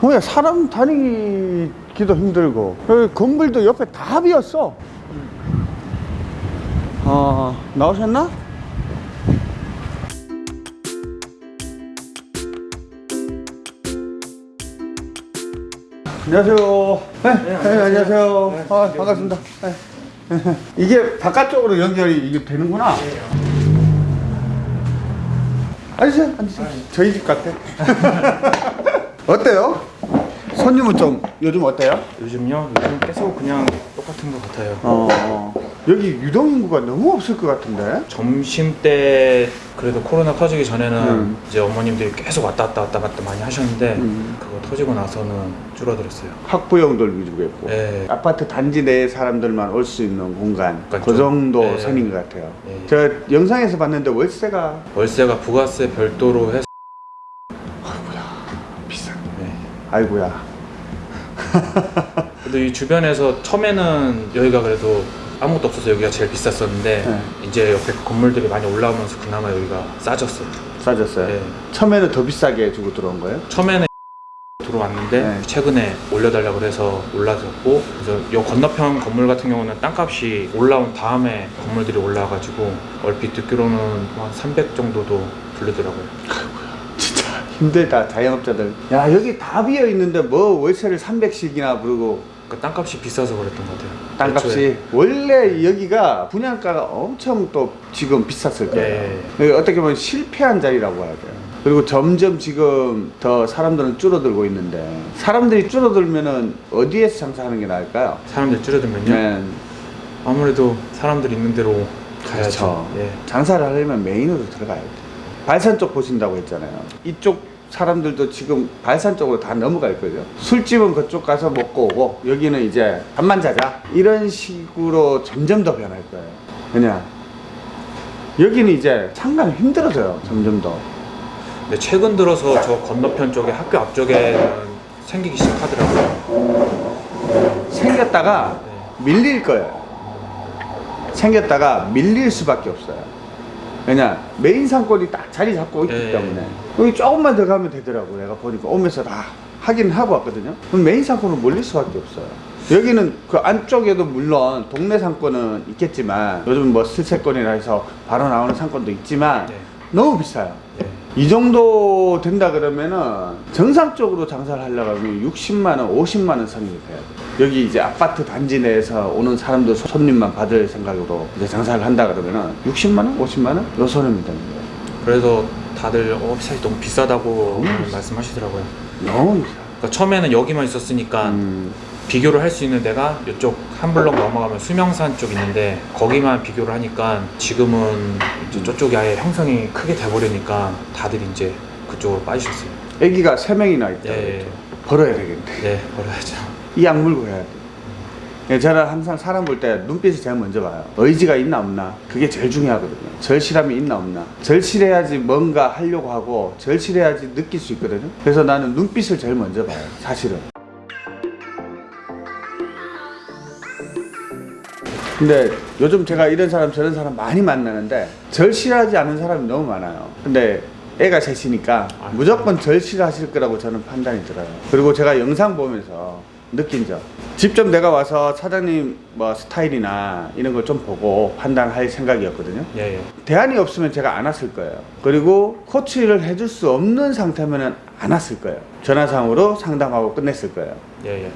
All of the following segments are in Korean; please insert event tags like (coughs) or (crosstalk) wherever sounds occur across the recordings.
뭐야 사람 다니기도 힘들고. 여기 건물도 옆에 다 비었어. 어 나오셨나? 안녕하세요. 네, 네, 안녕하세요. 아, 반갑습니다. 네. 이게 바깥쪽으로 연결이 이게 되는구나. 앉으세요 앉으세요. 저희 집 같아 (laughs) 어때요? 손님은 좀 요즘 어때요? 요즘요? 요즘 계속 그냥 똑같은 것 같아요. 어, 여기 유동 인구가 너무 없을 것 같은데 점심 때 그래도 코로나 터지기 전에는 음. 이제 어머님들이 계속 왔다 갔다 왔다 갔다 많이 하셨는데 음. 그거 터지고 나서는 줄어들었어요. 학부형들 위주로 했고 네. 아파트 단지 내 사람들만 올 수 있는 공간 그러니까 그 좀, 정도 네. 선인 것 같아요 네. 제가 영상에서 봤는데 월세가 월세가 부가세 별도로 해서 비싸 네. 아이고야 (laughs) 그래도 이 주변에서 처음에는 여기가 그래도 아무것도 없어서 여기가 제일 비쌌었는데 네. 이제 옆에 건물들이 많이 올라오면서 그나마 여기가 싸졌어요. 싸졌어요 네. 처음에는 더 비싸게 주고 들어온 거예요? 처음에는 (laughs) 들어왔는데 네. 최근에 올려달라고 그래서 올라졌고 그래서 요 건너편 건물 같은 경우는 땅값이 올라온 다음에 건물들이 올라와가지고 얼핏 듣기로는 한 300 정도도 부르더라고요. (laughs) 힘들다 자영업자들 야 여기 다 비어 있는데 뭐 월세를 300씩이나 부르고 그러니까 땅값이 비싸서 그랬던 것 같아요. 땅값이 애초에. 원래 여기가 분양가가 엄청 또 지금 비쌌을 거예요. 예. 여기 어떻게 보면 실패한 자리라고 해야 돼요. 그리고 점점 지금 더 사람들은 줄어들고 있는데 사람들이 줄어들면은 어디에서 장사하는 게 나을까요? 사람들 줄어들면요. 네. 아무래도 사람들 있는 대로 가야죠. 그렇죠. 예. 장사를 하려면 메인으로 들어가야 돼요. 발산 쪽 보신다고 했잖아요. 이쪽 사람들도 지금 발산 쪽으로 다 넘어갈 거예요. 술집은 그쪽 가서 먹고 오고 여기는 이제 밥만 자자 이런 식으로 점점 더 변할 거예요. 왜냐? 여기는 이제 상가는 힘들어져요. 점점 더. 근데 최근 들어서 저 건너편 쪽에 학교 앞쪽에는 생기기 시작하더라고요. 생겼다가 네. 밀릴 거예요. 생겼다가 밀릴 수밖에 없어요. 왜냐 메인 상권이 딱 자리 잡고 있기 예. 때문에 여기 조금만 더 가면 되더라고 내가 보니까 오면서 다 확인을 하고 왔거든요. 그럼 메인 상권은 몰릴 수밖에 없어요. 여기는 그 안쪽에도 물론 동네 상권은 있겠지만 요즘 뭐 슬세권이라 해서 바로 나오는 상권도 있지만 네. 너무 비싸요. 예. 이 정도 된다 그러면은 정상적으로 장사를 하려고 하면 60만 원, 50만 원 선이 돼야 돼. 여기 이제 아파트 단지 내에서 오는 사람들 손님만 받을 생각으로 이제 장사를 한다 그러면은 60만 원, 50만 원? 요 손님이 되는 거예요. 그래서 다들 어, 사실 너무 비싸다고 너무. 말씀하시더라고요. 너무 비싸. 그러니까 처음에는 여기만 있었으니까 음, 비교를 할 수 있는 데가 이쪽 한 블럭 넘어가면 수명산 쪽 있는데 거기만 비교를 하니까 지금은 이제 저쪽이 아예 형성이 크게 돼버리니까 다들 이제 그쪽으로 빠지셨어요. 애기가 세명이나 있다고 예, 했죠. 벌어야 되겠네. 네, 버려야죠. (laughs) 이 약 물고 해야 돼. 예, 저는 항상 사람 볼 때 눈빛을 제일 먼저 봐요. 의지가 있나 없나. 그게 제일 중요하거든요. 절실함이 있나 없나. 절실해야지 뭔가 하려고 하고 절실해야지 느낄 수 있거든요. 그래서 나는 눈빛을 제일 먼저 봐요. 사실은. 근데 요즘 제가 이런 사람 저런 사람 많이 만나는데 절실하지 않은 사람이 너무 많아요. 근데 애가 셋이니까. 무조건 절실하실 거라고 저는 판단이 들어요. 그리고 제가 영상 보면서 느낀 점. 직접 내가 와서 사장님 뭐 스타일이나 이런 걸 좀 보고 판단할 생각이었거든요. 예, 예. 대안이 없으면 제가 안 왔을 거예요. 그리고 코치를 해줄 수 없는 상태면은 안 왔을 거예요. 전화상으로 상담하고 끝냈을 거예요. 예, 예.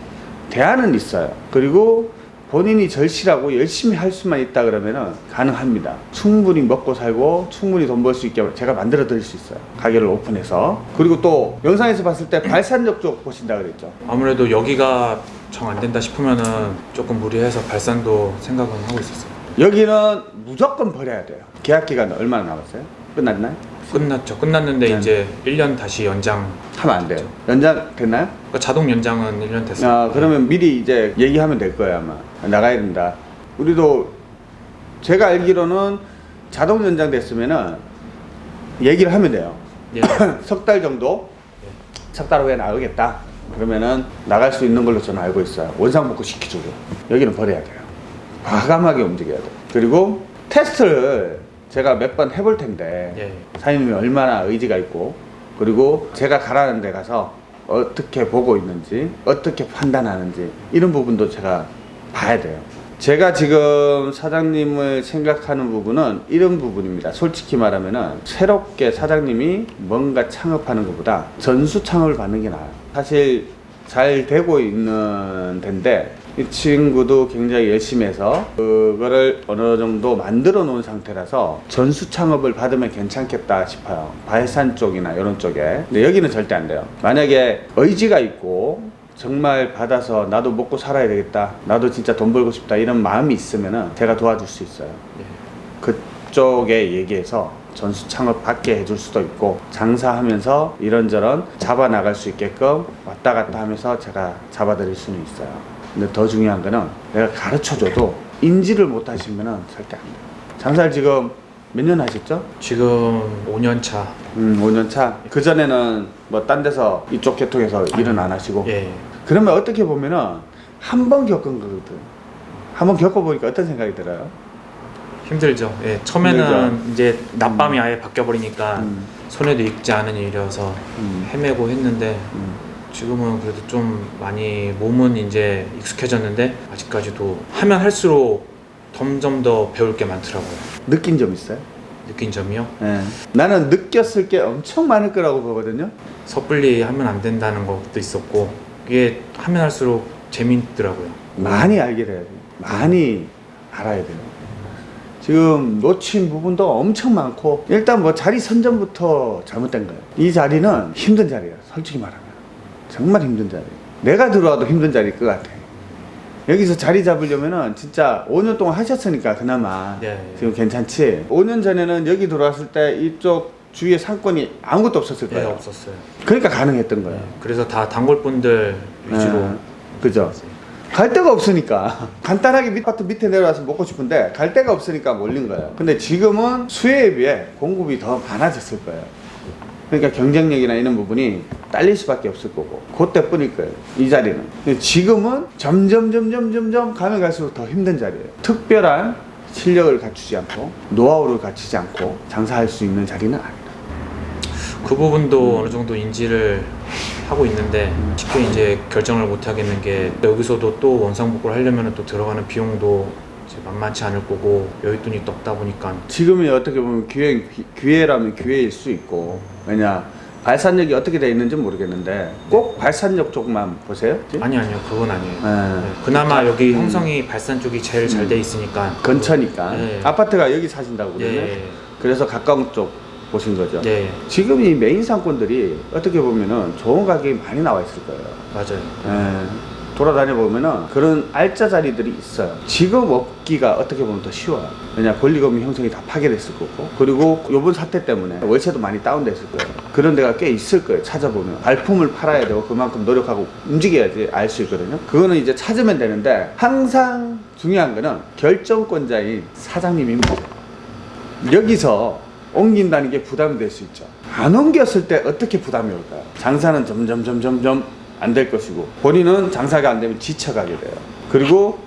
대안은 있어요. 그리고 본인이 절실하고 열심히 할 수만 있다 그러면은 가능합니다. 충분히 먹고 살고 충분히 돈 벌 수 있게 제가 만들어 드릴 수 있어요. 가게를 오픈해서. 그리고 또 영상에서 봤을 때 발산역 쪽 보신다 그랬죠. 아무래도 여기가 정 안 된다 싶으면은 조금 무리해서 발산도 생각은 하고 있었어요. 여기는 무조건 버려야 돼요. 계약 기간 얼마나 남았어요? 끝났나요? 끝났죠. 끝났는데 네. 이제 1년 다시 연장. 하면 안 돼요. 연장 됐나요? 그러니까 자동 연장은 1년 됐어요. 아, 그러면 미리 이제 얘기하면 될 거예요, 아마. 나가야 된다. 우리도 제가 알기로는 자동 연장 됐으면은 얘기를 하면 돼요. 예. (coughs) 석달 정도? 석달 후에 나오겠다. 그러면은 나갈 수 있는 걸로 저는 알고 있어요. 원상복구 시켜주고. 여기는 버려야 돼요. 과감하게 움직여야 돼요. 그리고 테스트를 제가 몇 번 해볼 텐데 예. 사장님이 얼마나 의지가 있고 그리고 제가 가라는 데 가서 어떻게 보고 있는지 어떻게 판단하는지 이런 부분도 제가 봐야 돼요. 제가 지금 사장님을 생각하는 부분은 이런 부분입니다. 솔직히 말하면 은 새롭게 사장님이 뭔가 창업하는 것보다 전수 창업을 받는 게 나아요. 사실 잘 되고 있는 데인데 이 친구도 굉장히 열심히 해서 그거를 어느 정도 만들어 놓은 상태라서 전수 창업을 받으면 괜찮겠다 싶어요 바해산 쪽이나 이런 쪽에 근데 여기는 절대 안 돼요 만약에 의지가 있고 정말 받아서 나도 먹고 살아야 되겠다 나도 진짜 돈 벌고 싶다 이런 마음이 있으면 제가 도와줄 수 있어요 예. 그쪽에 얘기해서 전수 창업 받게 해줄 수도 있고 장사하면서 이런저런 잡아 나갈 수 있게끔 왔다 갔다 하면서 제가 잡아 드릴 수는 있어요. 근데 더 중요한 거는 내가 가르쳐줘도 인지를 못 하시면은 절대 안 돼요. 장사를 지금 몇 년 하셨죠? 지금 5년 차. 음, 5년 차. 그 전에는 뭐 딴 데서 이쪽 계통에서 일은 안 하시고. 예. 그러면 어떻게 보면은 한 번 겪은 거거든. 한 번 겪어보니까 어떤 생각이 들어요? 힘들죠. 예. 처음에는 힘들죠. 이제 낮밤이 아예 바뀌어 버리니까 음, 손에도 익지 않은 일이어서 음, 헤매고 했는데 음. 지금은 그래도 좀 많이 몸은 이제 익숙해졌는데 아직까지도 하면 할수록 점점 더 배울 게 많더라고요. 느낀 점 있어요? 느낀 점이요. 예. 나는 느꼈을 게 엄청 많을 거라고 보거든요. 섣불리 하면 안 된다는 것도 있었고 이게 하면 할수록 재밌더라고요. 많이 알게 돼야 돼요. 많이 알아야 돼요. 지금 놓친 부분도 엄청 많고 일단 뭐 자리 선점부터 잘못된 거예요. 이 자리는 힘든 자리예요. 솔직히 말하면 정말 힘든 자리. 내가 들어와도 힘든 자리일 것 같아. 여기서 자리 잡으려면은 진짜 5년 동안 하셨으니까 그나마 네. 지금 괜찮지. 5년 전에는 여기 들어왔을 때 이쪽 주위에 상권이 아무것도 없었을 네, 거예요. 없었어요. 그러니까 가능했던 거예요. 네. 그래서 다 단골분들 위주로 네. 그죠? 갈 데가 없으니까 (laughs) 간단하게 밑바트 밑에 내려와서 먹고 싶은데 갈 데가 없으니까 몰린 거예요 근데 지금은 수요에 비해 공급이 더 많아졌을 거예요 그러니까 경쟁력이나 이런 부분이 딸릴 수밖에 없을 거고. 그때뿐일 거예요 이 자리는. 지금은 점점 점점 점점 가면 갈수록 더 힘든 자리예요. 특별한 실력을 갖추지 않고 노하우를 갖추지 않고 장사할 수 있는 자리는 아니다 그 부분도 어느 정도 인지를 하고 있는데 쉽게 이제 결정을 못 하겠는 게 여기서도 또 원상복구를 하려면 또 들어가는 비용도 만만치 않을 거고 여윳돈이 또 없다 보니까 지금이 어떻게 보면 기회, 기회라면 기회일 수 있고 왜냐 발산력이 어떻게 돼 있는지 모르겠는데 꼭 발산력 쪽만 보세요? 아니 아니요. 그건 아니에요. 네. 네, 그나마 여기 음. 형성이 발산 쪽이 제일 잘 돼 있으니까. 근처니까. 네. 아파트가 여기 사신다고 예, 그러네? 예, 그래서 가까운 쪽 보신 거죠? 예, 예, 지금 이 메인 상권들이 어떻게 보면은 좋은 가격이 많이 나와 있을 거예요. 맞아요. 예. 돌아다녀 보면은 그런 알짜 자리들이 있어요. 지금 얻기가 어떻게 보면 더 쉬워요. 왜냐 권리금이 형성이 다 파괴됐을 거고 그리고 요번 사태 때문에 월세도 많이 다운됐을 거예요. 그런 데가 꽤 있을 거예요. 찾아보면 발품을 팔아야 되고 그만큼 노력하고 움직여야지 알 수 있거든요. 그거는 이제 찾으면 되는데 항상 중요한 거는 결정권자인 사장님입니다. 여기서 옮긴다는 게 부담이 될 수 있죠. 안 옮겼을 때 어떻게 부담이 올까요? 장사는 점점 점점 점 안 될 것이고 본인은 장사가 안 되면 지쳐가게 돼요. 그리고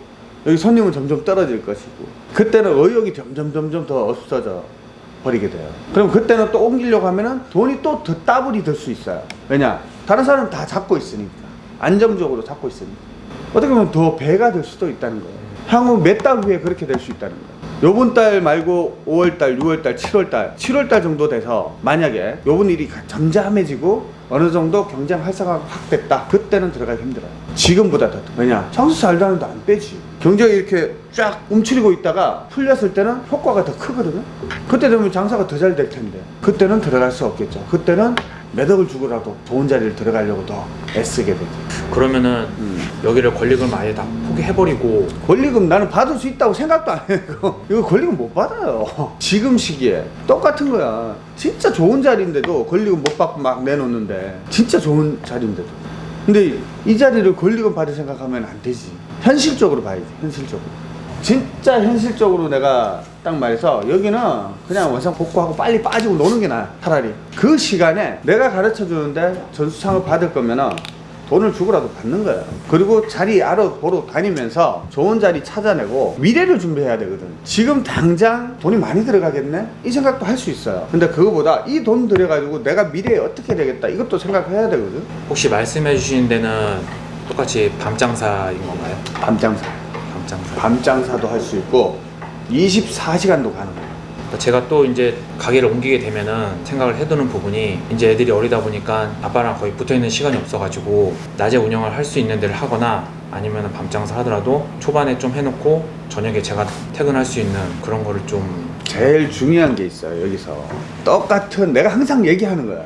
여기 손님은 점점 떨어질 것이고 그때는 의욕이 점점 점점 더 없어져 버리게 돼요. 그럼 그때는 또 옮기려고 하면은 돈이 또 더 따블이 될 수 있어요. 왜냐? 다른 사람은 다 잡고 있으니까 안정적으로 잡고 있으니까 어떻게 보면 더 배가 될 수도 있다는 거예요. 향후 몇 달 후에 그렇게 될 수 있다는 거예요. 요번 달 말고 5월 달, 6월 달, 7월 달, 7월 달 정도 돼서 만약에 요번 일이 잠잠해지고 어느 정도 경쟁 활성화가 확 됐다. 그때는 들어가기 힘들어요. 지금보다 더. 왜냐? 장수 잘 다는데 안 빼지. 경쟁이 이렇게 쫙 움츠리고 있다가 풀렸을 때는 효과가 더 크거든요. 그때 되면 장사가 더 잘 될 텐데. 그때는 들어갈 수 없겠죠. 그때는 몇 억을 주고라도 좋은 자리를 들어가려고 더 애쓰게 되죠. 그러면은 음. 여기를 권리금 아예 다 포기해버리고 권리금 나는 받을 수 있다고 생각도 안 해요. (laughs) 이거 권리금 못 받아요. 지금 시기에 똑같은 거야. 진짜 좋은 자리인데도 권리금 못 받고 막 내놓는데 진짜 좋은 자리인데도. 근데 이 자리를 권리금 받을 생각하면 안 되지. 현실적으로 봐야지. 현실적으로. 진짜 현실적으로 내가 딱 말해서 여기는 그냥 원상 복구하고 빨리 빠지고 노는 게 나아 차라리 그 시간에 내가 가르쳐 주는데 전수 창업 받을 거면은 돈을 주고라도 받는 거야. 그리고 자리 알아보러 다니면서 좋은 자리 찾아내고 미래를 준비해야 되거든. 지금 당장 돈이 많이 들어가겠네? 이 생각도 할 수 있어요. 근데 그거보다 이 돈 들여가지고 내가 미래에 어떻게 되겠다 이것도 생각해야 되거든. 혹시 말씀해 주신 데는 똑같이 밤장사인 건가요? 밤장사. 밤장사. 밤장사도 할 수 있고 24시간도 가능해요. 그러니까 제가 또 이제 가게를 옮기게 되면은 생각을 해두는 부분이 이제 애들이 어리다 보니까 아빠랑 거의 붙어 있는 시간이 없어가지고 낮에 운영을 할 수 있는 데를 하거나 아니면 밤장사 하더라도 초반에 좀 해놓고 저녁에 제가 퇴근할 수 있는 그런 거를 좀 제일 중요한 게 있어요 여기서. 똑같은 내가 항상 얘기하는 거예요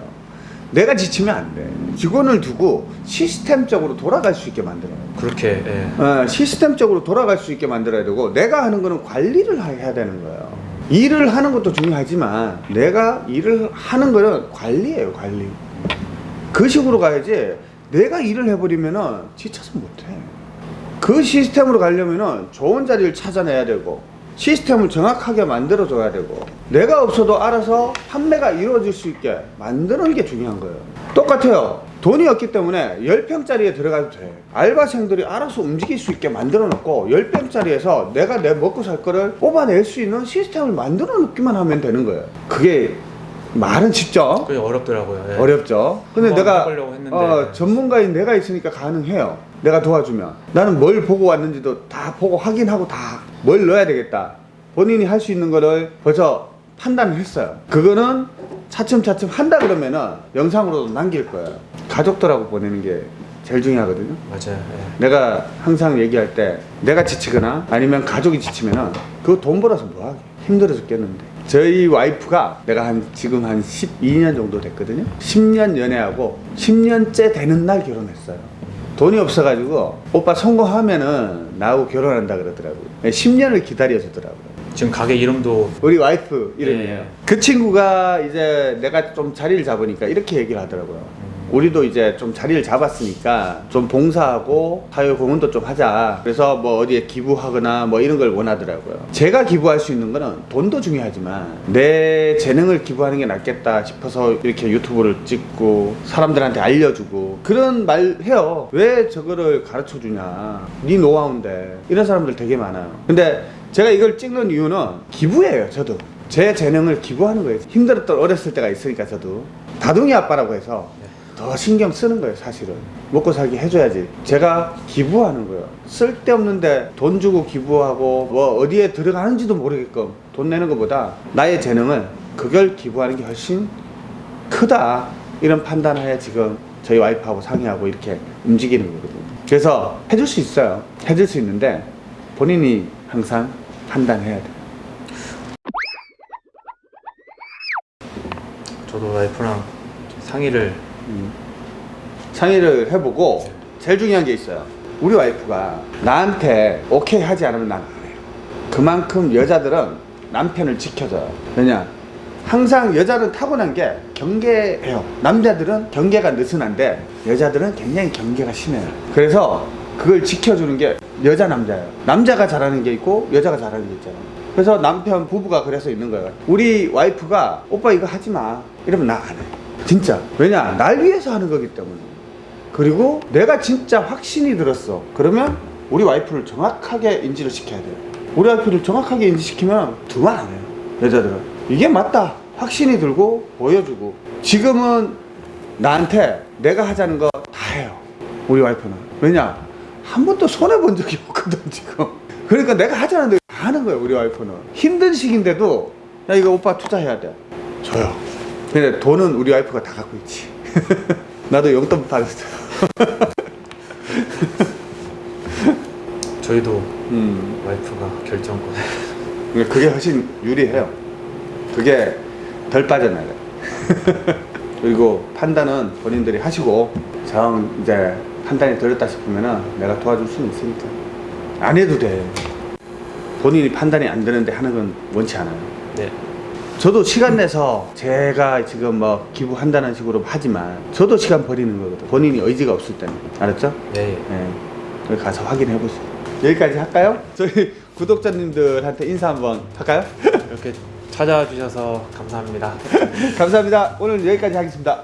내가 지치면 안 돼. 직원을 두고 시스템적으로 돌아갈 수 있게 만들어요 그렇게 예. 어, 시스템적으로 돌아갈 수 있게 만들어야 되고 내가 하는 거는 관리를 하- 해야 되는 거예요 일을 하는 것도 중요하지만 내가 일을 하는 거는 관리예요 관리. 그 식으로 가야지 내가 일을 해버리면은 지쳐서 못해. 그 시스템으로 가려면은 좋은 자리를 찾아내야 되고 시스템을 정확하게 만들어 줘야 되고 내가 없어도 알아서 판매가 이루어질 수 있게 만드는 게 중요한 거예요. 똑같아요 돈이 없기 때문에 10평짜리에 들어가도 돼 알바생들이 알아서 움직일 수 있게 만들어 놓고 10평짜리에서 내가 내 먹고 살 거를 뽑아낼 수 있는 시스템을 만들어 놓기만 하면 되는 거예요 그게 말은 쉽죠 그게 어렵더라고요. 예. 어렵죠. 근데 내가. 어, 전문가인 내가 있으니까 가능해요. 내가 도와주면 나는 뭘 보고 왔는지도 다 보고 확인하고 다 뭘 넣어야 되겠다. 본인이 할 수 있는 거를 벌써 판단을 했어요. 그거는 차츰차츰 한다 그러면은 영상으로도 남길 거예요. 가족들하고 보내는 게 제일 중요하거든요. 맞아요. 예. 내가 항상 얘기할 때 내가 지치거나 아니면 가족이 지치면 은 그거 돈 벌어서 뭐하게 힘들어 죽겠는데 저희 와이프가 내가 한 지금 한 12년 정도 됐거든요 10년 연애하고 10년째 되는 날 결혼했어요 돈이 없어가지고 오빠 성공하면은 나하고 결혼한다 그러더라고요 10년을 기다려주더라고요 지금 가게 이름도 우리 와이프 이름이에요. 예. 그 친구가 이제 내가 좀 자리를 잡으니까 이렇게 얘기를 하더라고요. 우리도 이제 좀 자리를 잡았으니까 좀 봉사하고 사회 공헌도 좀 하자. 그래서 뭐 어디에 기부하거나 뭐 이런 걸 원하더라고요. 제가 기부할 수 있는 거는 돈도 중요하지만 내 재능을 기부하는 게 낫겠다 싶어서 이렇게 유튜브를 찍고 사람들한테 알려주고 그런 말 해요. 왜 저거를 가르쳐 주냐. 네 노하우인데. 이런 사람들 되게 많아요. 근데 제가 이걸 찍는 이유는 기부예요, 저도. 제 재능을 기부하는 거예요. 힘들었던 어렸을 때가 있으니까 저도. 다둥이 아빠라고 해서 더 신경 쓰는 거예요, 사실은. 먹고 살기 해줘야지. 제가 기부하는 거예요. 쓸데없는데 돈 주고 기부하고 뭐 어디에 들어가는지도 모르게끔 돈 내는 것보다 나의 재능을 그걸 기부하는 게 훨씬 크다. 이런 판단하에 지금 저희 와이프하고 상의하고 이렇게 움직이는 거거든요. 그래서 해줄 수 있어요. 해줄 수 있는데 본인이 항상 판단해야 돼요. 저도 와이프랑 상의를 음. 상의를 해보고 제일 중요한 게 있어요. 우리 와이프가 나한테 오케이 하지 않으면 난 안 해요. 그만큼 여자들은 남편을 지켜줘요. 왜냐? 항상 여자는 타고난 게 경계해요. 남자들은 경계가 느슨한데 여자들은 굉장히 경계가 심해요. 그래서 그걸 지켜주는 게 여자 남자예요. 남자가 잘하는 게 있고 여자가 잘하는 게 있잖아요. 그래서 남편 부부가 그래서 있는 거예요. 우리 와이프가 오빠 이거 하지 마. 이러면 나 안 해. 진짜. 왜냐? 날 위해서 하는 거기 때문에. 그리고 내가 진짜 확신이 들었어. 그러면 우리 와이프를 정확하게 인지를 시켜야 돼요. 우리 와이프를 정확하게 인지시키면 두말 안 해요. 여자들은. 이게 맞다. 확신이 들고 보여주고. 지금은 나한테 내가 하자는 거 다 해요. 우리 와이프는. 왜냐? 한 번도 손해본 적이 없거든, 지금. 그러니까 내가 하자는 대로 다 하는 거예요, 우리 와이프는. 힘든 시기인데도, 야, 이거 오빠 투자해야 돼. 줘요. 근데 돈은 우리 와이프가 다 갖고 있지. (laughs) 나도 용돈 받았어요. (laughs) 저희도 음. 와이프가 결정권 그게 훨씬 유리해요. 그게 덜 빠져나가요. (laughs) 그리고 판단은 본인들이 하시고 정 이제 판단이 들었다 싶으면은 내가 도와줄 수는 있으니까 안 해도 돼. 본인이 판단이 안 되는데 하는 건 원치 않아요. 네. 저도 시간 내서 제가 지금 뭐 기부한다는 식으로 하지만 저도 시간 버리는 거거든. 본인이 의지가 없을 때는 알았죠? 네. 네. 거기 가서 확인해 보세요. 여기까지 할까요? 저희 (laughs) 구독자님들한테 인사 한번 할까요? (laughs) 이렇게 찾아주셔서 감사합니다. (laughs) 감사합니다. 오늘 여기까지 하겠습니다.